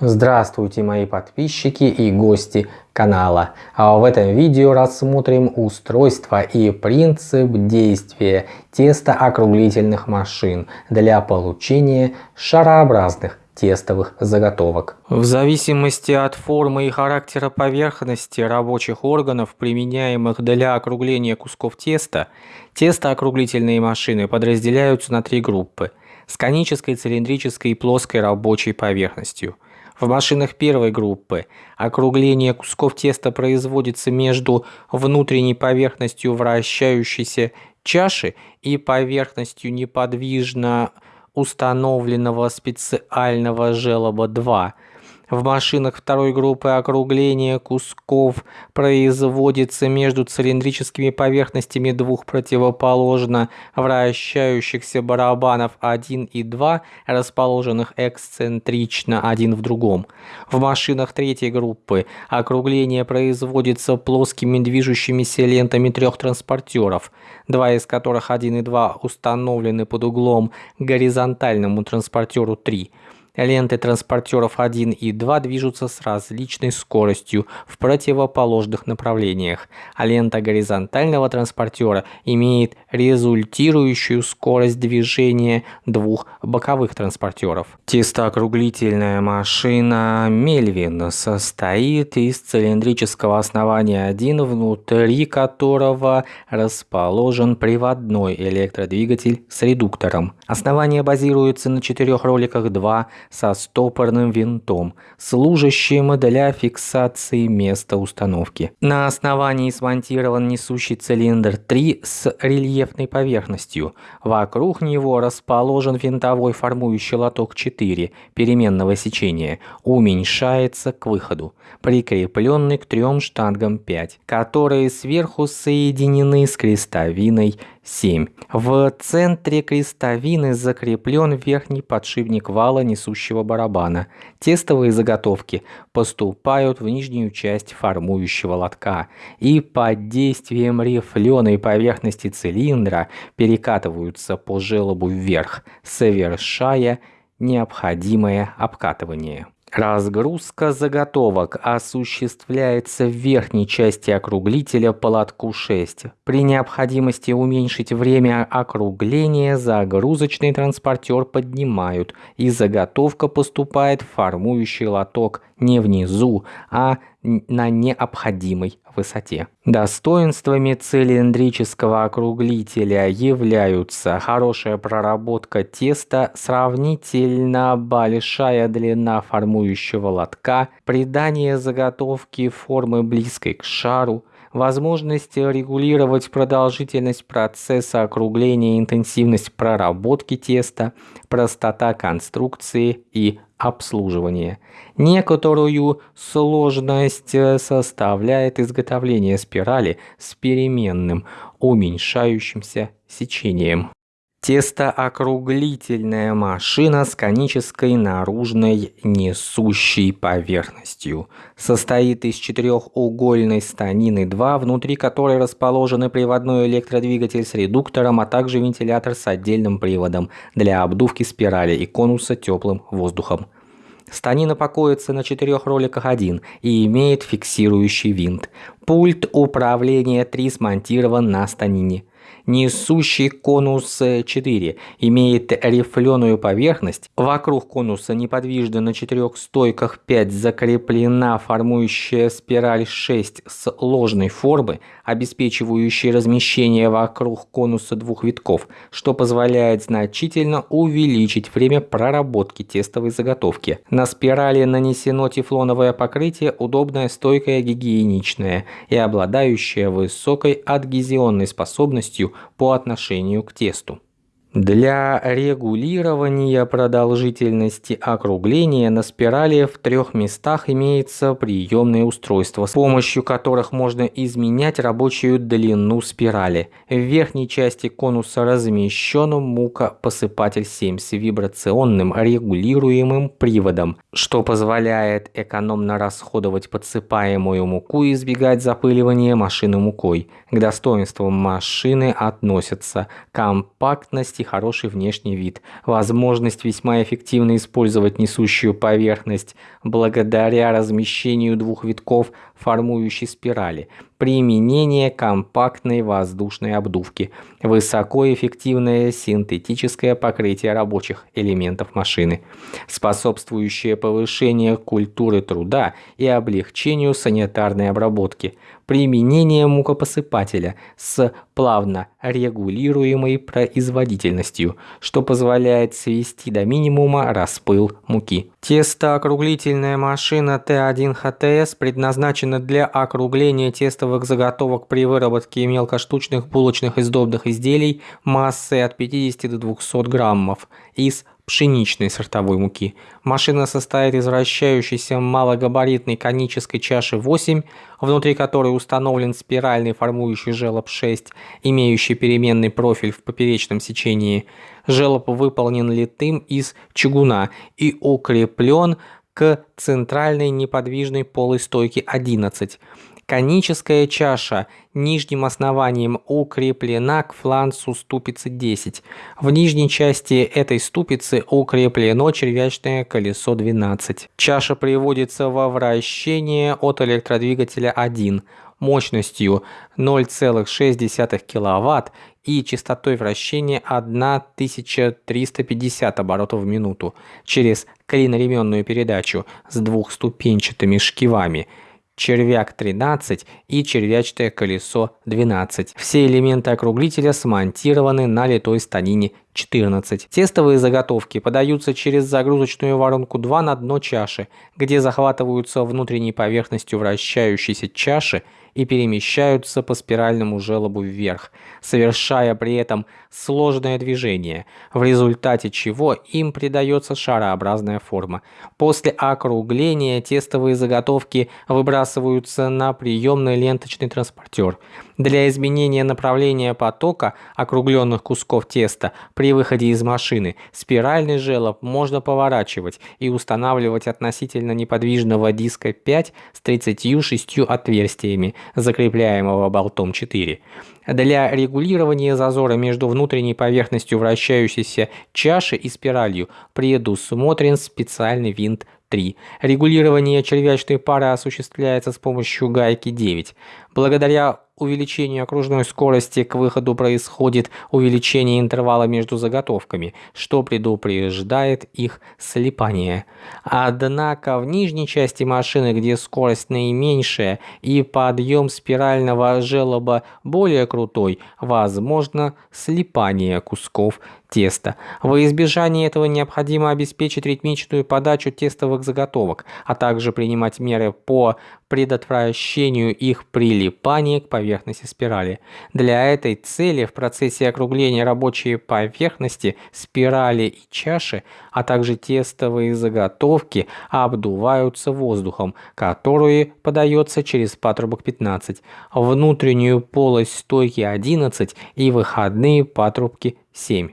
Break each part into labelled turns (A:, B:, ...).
A: Здравствуйте мои подписчики и гости канала. А в этом видео рассмотрим устройство и принцип действия тестоокруглительных машин для получения шарообразных тестовых заготовок. В зависимости от формы и характера поверхности рабочих органов, применяемых для округления кусков теста, тестоокруглительные машины подразделяются на три группы с конической, цилиндрической и плоской рабочей поверхностью – в машинах первой группы. Округление кусков теста производится между внутренней поверхностью вращающейся чаши и поверхностью неподвижно установленного специального желоба 2 в машинах второй группы округление кусков производится между цилиндрическими поверхностями двух противоположно вращающихся барабанов 1 и 2, расположенных эксцентрично один в другом. В машинах третьей группы округление производится плоскими движущимися лентами трех транспортеров, два из которых 1 и 2 установлены под углом горизонтальному транспортеру 3. Ленты транспортеров 1 и 2 движутся с различной скоростью в противоположных направлениях, а лента горизонтального транспортера имеет результирующую скорость движения двух боковых транспортеров. Тестоокруглительная машина Мельвин состоит из цилиндрического основания 1, внутри которого расположен приводной электродвигатель с редуктором. Основание базируется на четырех роликах 2 со стопорным винтом, служащим для фиксации места установки. На основании смонтирован несущий цилиндр 3 с рельефной поверхностью. Вокруг него расположен винтовой формующий лоток 4 переменного сечения, уменьшается к выходу, прикрепленный к трем штангам 5, которые сверху соединены с крестовиной 7. В центре крестовины закреплен верхний подшипник вала несущего барабана. Тестовые заготовки поступают в нижнюю часть формующего лотка и под действием рифленой поверхности цилиндра перекатываются по желобу вверх, совершая необходимое обкатывание. Разгрузка заготовок осуществляется в верхней части округлителя по лотку 6. При необходимости уменьшить время округления загрузочный транспортер поднимают, и заготовка поступает в формующий лоток не внизу, а на необходимой высоте. Достоинствами цилиндрического округлителя являются хорошая проработка теста, сравнительно большая длина формующего лотка, придание заготовки формы близкой к шару, возможность регулировать продолжительность процесса округления, интенсивность проработки теста, простота конструкции и обслуживания. Некоторую сложность э, составляет изготовление спирали с переменным уменьшающимся сечением. Тестоокруглительная машина с конической наружной несущей поверхностью. Состоит из четырехугольной станины 2, внутри которой расположены приводной электродвигатель с редуктором, а также вентилятор с отдельным приводом для обдувки спирали и конуса теплым воздухом. Станина покоится на четырех роликах 1 и имеет фиксирующий винт. Пульт управления 3 смонтирован на станине. Несущий конус 4 имеет рифленую поверхность. Вокруг конуса неподвижно на четырех стойках 5 закреплена формующая спираль 6 с ложной формы, обеспечивающая размещение вокруг конуса двух витков, что позволяет значительно увеличить время проработки тестовой заготовки. На спирали нанесено тефлоновое покрытие, удобное, стойкое, гигиеничное и обладающее высокой адгезионной способностью по отношению к тесту. Для регулирования продолжительности округления на спирали в трех местах имеется приемное устройство, с помощью которых можно изменять рабочую длину спирали. В верхней части конуса размещен мукопосыпатель 7 с вибрационным регулируемым приводом, что позволяет экономно расходовать подсыпаемую муку и избегать запыливания машины мукой. К достоинствам машины относятся компактность и хороший внешний вид, возможность весьма эффективно использовать несущую поверхность благодаря размещению двух витков формующей спирали, применение компактной воздушной обдувки, высокоэффективное синтетическое покрытие рабочих элементов машины, способствующее повышению культуры труда и облегчению санитарной обработки, применение мукопосыпателя с плавно регулируемой производительностью, что позволяет свести до минимума распыл муки. Тестоокруглительная машина Т1ХТС предназначена для округления тестовых заготовок при выработке мелкоштучных булочных и сдобных изделий массой от 50 до 200 граммов из пшеничной сортовой муки. Машина состоит из вращающейся малогабаритной конической чаши 8, внутри которой установлен спиральный формующий желоб 6, имеющий переменный профиль в поперечном сечении. Желоб выполнен литым из чугуна и укреплен к центральной неподвижной полой стойки 11. Коническая чаша нижним основанием укреплена к фланцу ступицы 10. В нижней части этой ступицы укреплено червячное колесо 12. Чаша приводится во вращение от электродвигателя 1 мощностью 0,6 кВт и частотой вращения 1350 оборотов в минуту через клиноременную передачу с двухступенчатыми шкивами – червяк 13 и червячное колесо 12. Все элементы округлителя смонтированы на литой станине 14. Тестовые заготовки подаются через загрузочную воронку 2 на дно чаши, где захватываются внутренней поверхностью вращающейся чаши и перемещаются по спиральному желобу вверх, совершая при этом сложное движение, в результате чего им придается шарообразная форма. После округления тестовые заготовки выбрасываются на приемный ленточный транспортер. Для изменения направления потока округленных кусков теста при выходе из машины спиральный желоб можно поворачивать и устанавливать относительно неподвижного диска 5 с 36 отверстиями, закрепляемого болтом 4. Для регулирования зазора между внутренней поверхностью вращающейся чаши и спиралью предусмотрен специальный винт 3. Регулирование червячной пары осуществляется с помощью гайки 9. Благодаря увеличению окружной скорости к выходу происходит увеличение интервала между заготовками, что предупреждает их слипание. Однако в нижней части машины, где скорость наименьшая и подъем спирального желоба более крутой, возможно слипание кусков теста. Во избежание этого необходимо обеспечить ритмичную подачу тестовых заготовок, а также принимать меры по предотвращению их прилипания к поверхности спирали. Для этой цели в процессе округления рабочей поверхности спирали и чаши, а также тестовые заготовки обдуваются воздухом, который подается через патрубок 15, внутреннюю полость стойки 11 и выходные патрубки 7.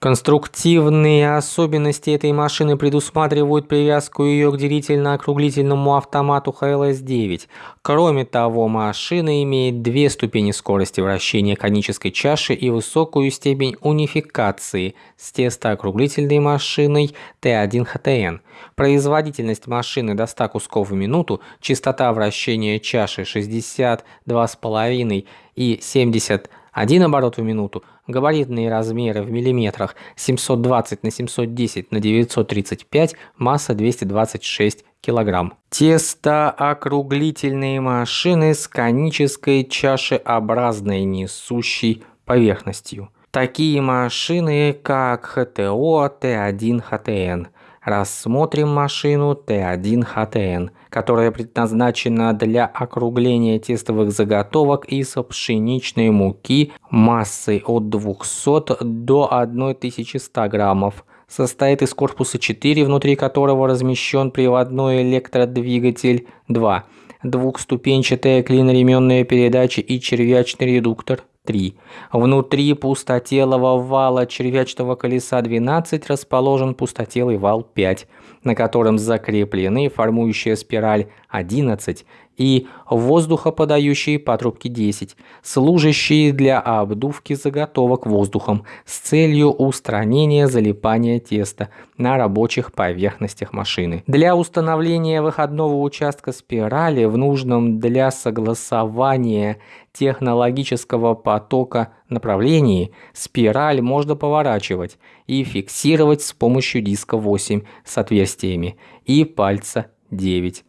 A: Конструктивные особенности этой машины предусматривают привязку ее к делительно-округлительному автомату HLS-9. Кроме того, машина имеет две ступени скорости вращения конической чаши и высокую степень унификации с тестоокруглительной машиной T1HTN. Производительность машины до 100 кусков в минуту, частота вращения чаши 62,5 и 70 1 оборот в минуту, габаритные размеры в миллиметрах. 720 на 710 на 935, масса 226 килограмм. Тестоокруглительные машины с конической чашеобразной несущей поверхностью. Такие машины, как ХТО Т1ХТН – Рассмотрим машину Т1ХТН, которая предназначена для округления тестовых заготовок из пшеничной муки массой от 200 до 1100 граммов. Состоит из корпуса 4, внутри которого размещен приводной электродвигатель 2, двухступенчатая клиноременная передача и червячный редуктор 3. Внутри пустотелого вала червячного колеса 12 расположен пустотелый вал 5, на котором закреплены формующая спираль 11 и воздухоподающие патрубки 10, служащие для обдувки заготовок воздухом с целью устранения залипания теста на рабочих поверхностях машины. Для установления выходного участка спирали в нужном для согласования технологического потока направлении спираль можно поворачивать и фиксировать с помощью диска 8 с отверстиями и пальца 9.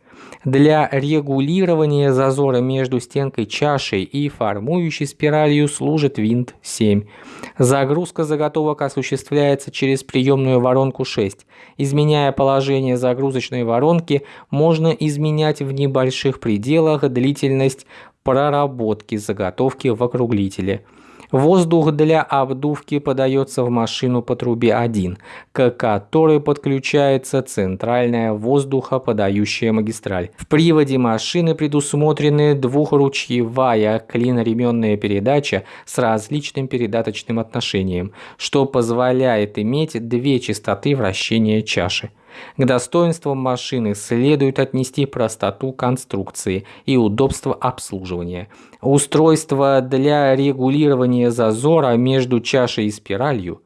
A: Для регулирования зазора между стенкой чашей и формующей спиралью служит винт 7. Загрузка заготовок осуществляется через приемную воронку 6. Изменяя положение загрузочной воронки, можно изменять в небольших пределах длительность проработки заготовки в округлителе. Воздух для обдувки подается в машину по трубе 1, к которой подключается центральная воздухоподающая магистраль. В приводе машины предусмотрены двухручьевая клиноременная передача с различным передаточным отношением, что позволяет иметь две частоты вращения чаши. К достоинствам машины следует отнести простоту конструкции и удобство обслуживания. Устройство для регулирования зазора между чашей и спиралью.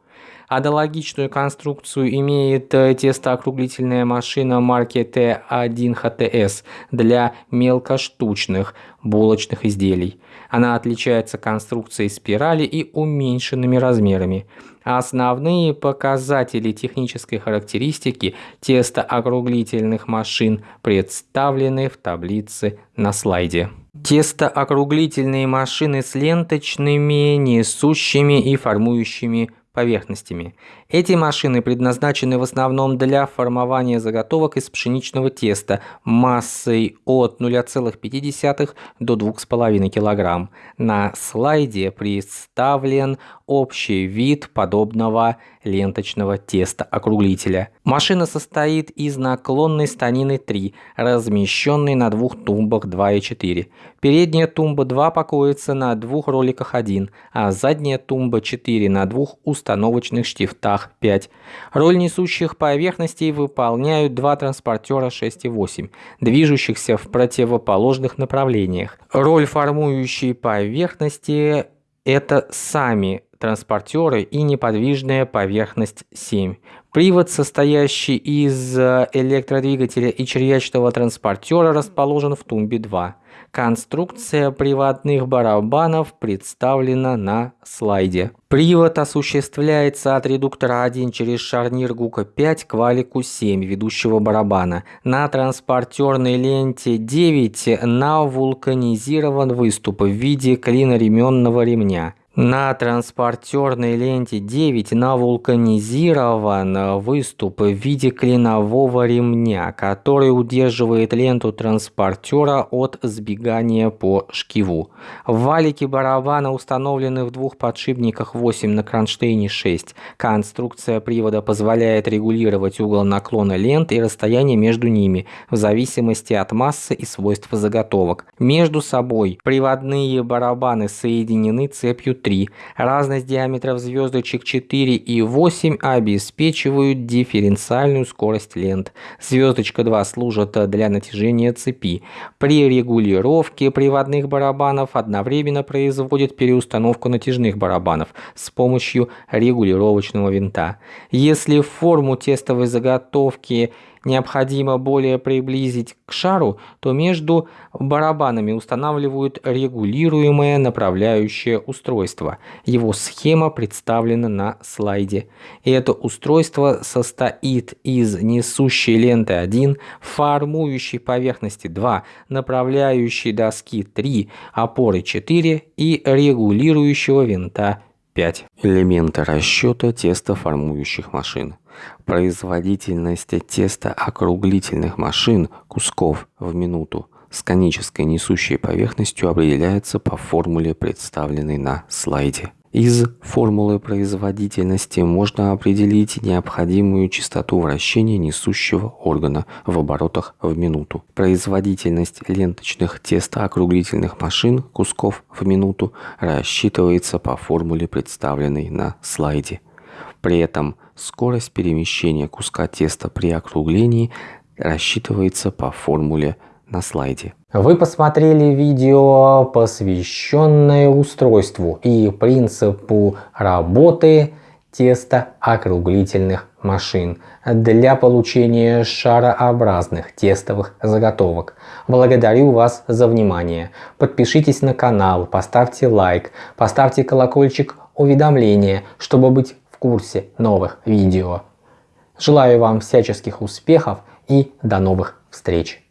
A: Аналогичную конструкцию имеет тестоокруглительная машина марки Т1ХТС для мелкоштучных булочных изделий. Она отличается конструкцией спирали и уменьшенными размерами. Основные показатели технической характеристики тестоокруглительных машин представлены в таблице на слайде. Тестоокруглительные машины с ленточными, несущими и формующими поверхностями. Эти машины предназначены в основном для формования заготовок из пшеничного теста массой от 0,5 до 2,5 кг. На слайде представлен общий вид подобного ленточного теста округлителя. Машина состоит из наклонной станины 3, размещенной на двух тумбах 2 и 4. Передняя тумба 2 покоится на двух роликах 1, а задняя тумба 4 на двух установочных штифтах 5. Роль несущих поверхностей выполняют два транспортера 6 и 8, движущихся в противоположных направлениях. Роль формующей поверхности – это сами транспортеры и неподвижная поверхность 7. Привод, состоящий из э, электродвигателя и червячного транспортера, расположен в тумбе 2. Конструкция приводных барабанов представлена на слайде. Привод осуществляется от редуктора 1 через шарнир ГУКа 5 к валику 7 ведущего барабана. На транспортерной ленте 9 на вулканизирован выступ в виде клиноременного ремня. На транспортерной ленте 9 на вулканизирован выступ в виде клинового ремня, который удерживает ленту транспортера от сбегания по шкиву. Валики барабана установлены в двух подшипниках 8 на кронштейне 6. Конструкция привода позволяет регулировать угол наклона лент и расстояние между ними в зависимости от массы и свойств заготовок. Между собой приводные барабаны соединены цепью 3. Разность диаметров звездочек 4 и 8 обеспечивают дифференциальную скорость лент. Звездочка 2 служит для натяжения цепи. При регулировке приводных барабанов одновременно производит переустановку натяжных барабанов с помощью регулировочного винта. Если форму тестовой заготовки необходимо более приблизить к шару, то между барабанами устанавливают регулируемое направляющее устройство. Его схема представлена на слайде. И это устройство состоит из несущей ленты 1, формующей поверхности 2, направляющей доски 3, опоры 4 и регулирующего винта 5. Элементы расчета тестоформующих машин. Производительность теста округлительных машин кусков в минуту с конической несущей поверхностью определяется по формуле, представленной на слайде. Из формулы производительности можно определить необходимую частоту вращения несущего органа в оборотах в минуту. Производительность ленточных тестоокруглительных машин кусков в минуту рассчитывается по формуле, представленной на слайде. При этом скорость перемещения куска теста при округлении рассчитывается по формуле на слайде. Вы посмотрели видео, посвященное устройству и принципу работы тестоокруглительных машин для получения шарообразных тестовых заготовок. Благодарю вас за внимание. Подпишитесь на канал, поставьте лайк, поставьте колокольчик уведомления, чтобы быть в курсе новых видео. Желаю вам всяческих успехов и до новых встреч!